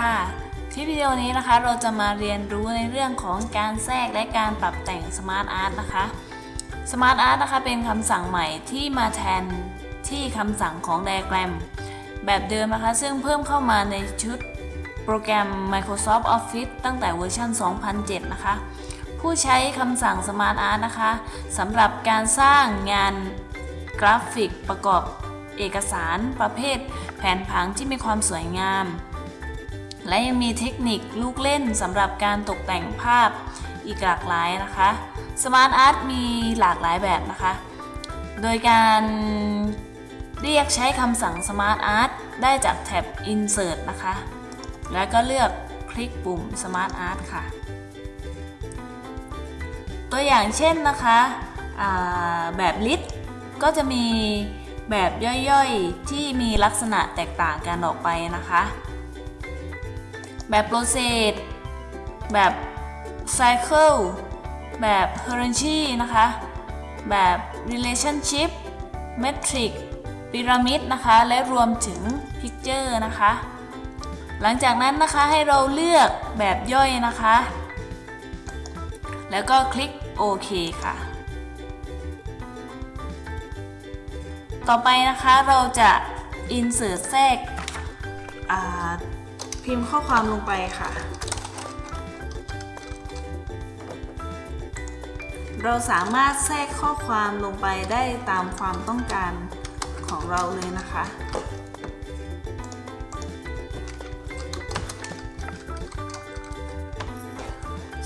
ค่ะคลิปวิดีโอนี้นะคะเราจะมาเรียนรู้ในเรื่องของการแทรกและการปรับแต่ง Smart Art นะคะ Smart Art นะคะเป็นคำสั่งใหม่ที่มาแทนที่คำสั่งของ Diagram แบบเดิมนะคะ ซึ่งเพิ่มเข้ามาในชุดโปรแกรม Microsoft Office ตั้งแต่เวอร์ชัน 2007 นะคะ ผู้ใช้คำสั่ง Smart Art นะคะสำหรับการสร้างงานกราฟิกประกอบเอกสารประเภทแผนผังที่มีความสวยงาม และยังมีเทคนิคลูกเล่นสำหรับการตกแต่งภาพอีกหลากหลายนะคะ Smart Art มีหลากหลายแบบนะคะ โดยการเรียกใช้คำสั่ง Smart Art ได้จากแท็บ Insert นะคะ แล้วก็เลือกคลิกปุ่ม Smart Art ค่ะ ตัวอย่างเช่นนะคะแบบ List ก็จะมีแบบย่อยๆ ที่มีลักษณะแตกต่างกันออกไปนะคะ แบบ Process แบบ Cycle แบบ Hierarchy นะคะ แบบ Relationship Matrix Pyramid นะคะ และรวมถึง Picture นะคะ หลังจากนั้นนะคะให้เราเลือกแบบย่อยนะคะ แล้วก็คลิกโอเคค่ะ ต่อไปนะคะเราจะ insert แทรกอ่า พิมพ์ข้อความลงไปค่ะ เราสามารถแทรกข้อความลงไปได้ตามความต้องการของเราเลยนะคะ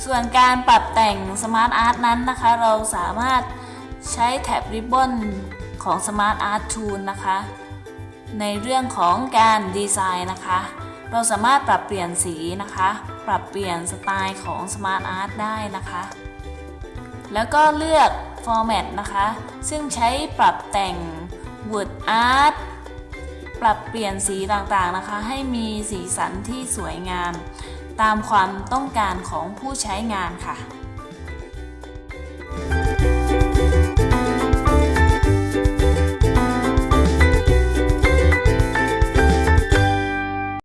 ส่วนการปรับแต่ง Smart Art นั้นนะคะ เราสามารถใช้แท็บ Ribbon ของ Smart Art Tool นะคะ ในเรื่องของการดีไซน์นะคะ เราสามารถปรับเปลี่ยนสีนะคะ ปรับเปลี่ยนสไตล์ของ Smart Art ได้นะคะ แล้วก็เลือก Format นะคะ ซึ่งใช้ปรับแต่ง Word Art ปรับเปลี่ยนสีต่างๆนะคะ ให้มีสีสันที่สวยงาม ตามความต้องการของผู้ใช้งานค่ะ